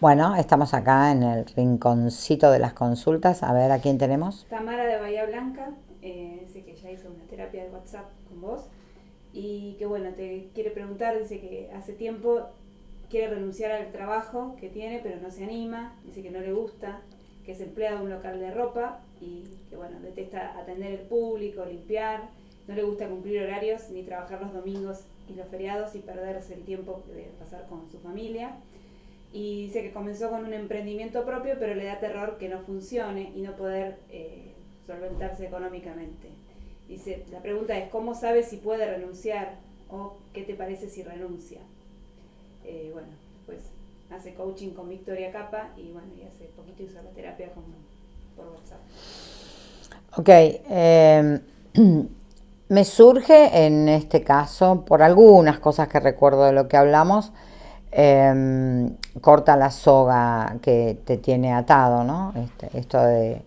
Bueno, estamos acá en el rinconcito de las consultas. A ver, ¿a quién tenemos? Tamara de Bahía Blanca, eh, dice que ya hizo una terapia de WhatsApp con vos y que bueno, te quiere preguntar, dice que hace tiempo quiere renunciar al trabajo que tiene, pero no se anima, dice que no le gusta, que es empleado de un local de ropa y que bueno, detesta atender el público, limpiar, no le gusta cumplir horarios ni trabajar los domingos y los feriados y perderse el tiempo de pasar con su familia. Y dice que comenzó con un emprendimiento propio, pero le da terror que no funcione y no poder eh, solventarse económicamente. Dice, la pregunta es, ¿cómo sabe si puede renunciar o qué te parece si renuncia? Eh, bueno, pues hace coaching con Victoria Capa y bueno, y hace poquito hizo la terapia con, por WhatsApp. Ok, eh, me surge en este caso, por algunas cosas que recuerdo de lo que hablamos, eh, corta la soga que te tiene atado, ¿no? Este, esto de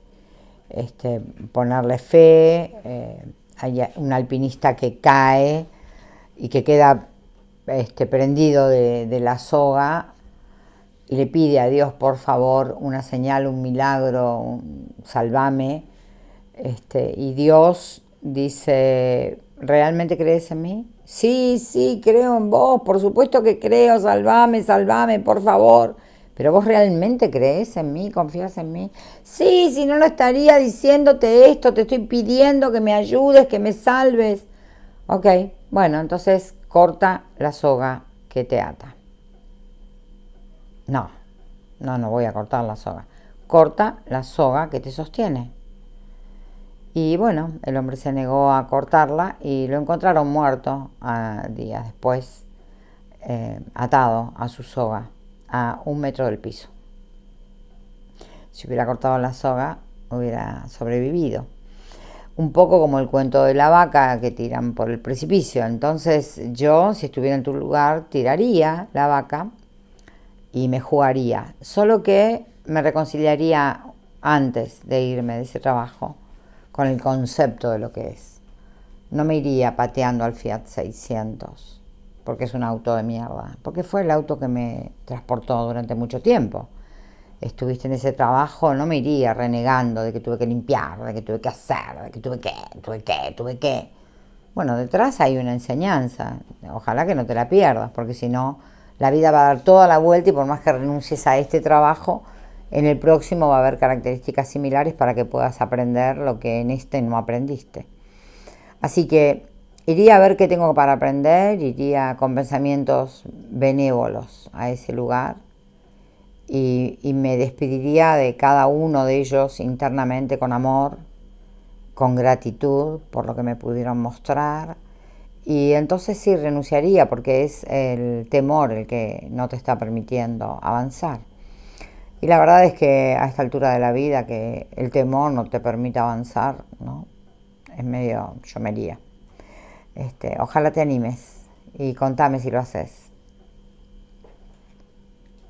este, ponerle fe, eh, hay un alpinista que cae y que queda este, prendido de, la soga y le pide a Dios, por favor, una señal, un milagro, salvame. Este, y Dios dice, ¿realmente crees en mí? Sí, sí, creo en vos, por supuesto que creo, salvame, salvame, por favor. Pero vos realmente crees en mí, confías en mí. Sí, si no, no estaría diciéndote esto, te estoy pidiendo que me ayudes, que me salves. Ok, bueno, entonces corta la soga que te ata. No, no, no voy a cortar la soga. Corta la soga que te sostiene. Y bueno, el hombre se negó a cortarla y lo encontraron muerto a días después, eh, atado a su soga a un metro del piso. Si hubiera cortado la soga, hubiera sobrevivido. Un poco como el cuento de la vaca que tiran por el precipicio. Entonces yo, si estuviera en tu lugar, tiraría la vaca y me jugaría. Solo que me reconciliaría antes de irme de ese trabajo con el concepto de lo que es. No me iría pateando al Fiat 600 porque es un auto de mierda, porque fue el auto que me transportó durante mucho tiempo. Estuviste en ese trabajo, no me iría renegando de que tuve que limpiar, de que tuve que hacer, de que tuve que, tuve que, tuve que. Bueno, detrás hay una enseñanza, ojalá que no te la pierdas, porque si no, la vida va a dar toda la vuelta y por más que renuncies a este trabajo, en el próximo va a haber características similares para que puedas aprender lo que en este no aprendiste. Así que Iría a ver qué tengo para aprender, iría con pensamientos benévolos a ese lugar y, me despediría de cada uno de ellos internamente con amor, con gratitud por lo que me pudieron mostrar y entonces sí renunciaría porque es el temor el que no te está permitiendo avanzar. Y la verdad es que a esta altura de la vida que el temor no te permite avanzar, ¿no? Es medio llomería. Este, ojalá te animes y contame si lo haces.